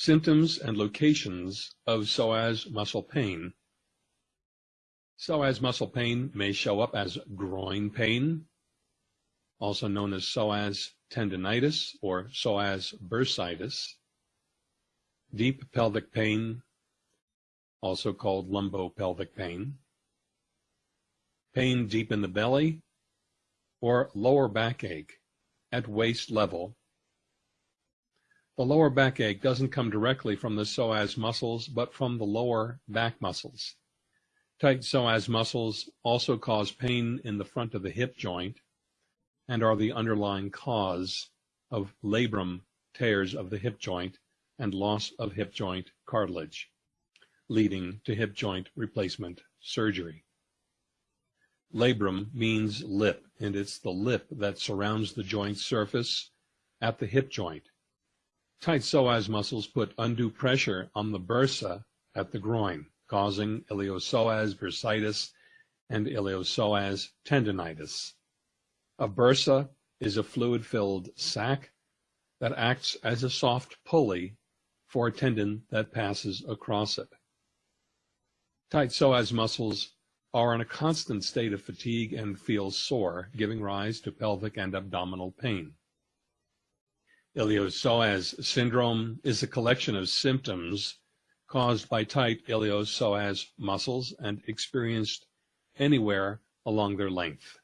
Symptoms and locations of psoas muscle pain. Psoas muscle pain may show up as groin pain, also known as psoas tendinitis or psoas bursitis, deep pelvic pain, also called lumbopelvic pain, pain deep in the belly, or lower backache at waist level the lower back ache doesn't come directly from the psoas muscles, but from the lower back muscles. Tight psoas muscles also cause pain in the front of the hip joint and are the underlying cause of labrum tears of the hip joint and loss of hip joint cartilage, leading to hip joint replacement surgery. Labrum means lip, and it's the lip that surrounds the joint surface at the hip joint. Tight psoas muscles put undue pressure on the bursa at the groin, causing iliopsoas bursitis and iliopsoas tendinitis. A bursa is a fluid-filled sac that acts as a soft pulley for a tendon that passes across it. Tight psoas muscles are in a constant state of fatigue and feel sore, giving rise to pelvic and abdominal pain. Iliopsoas syndrome is a collection of symptoms caused by tight iliopsoas muscles and experienced anywhere along their length.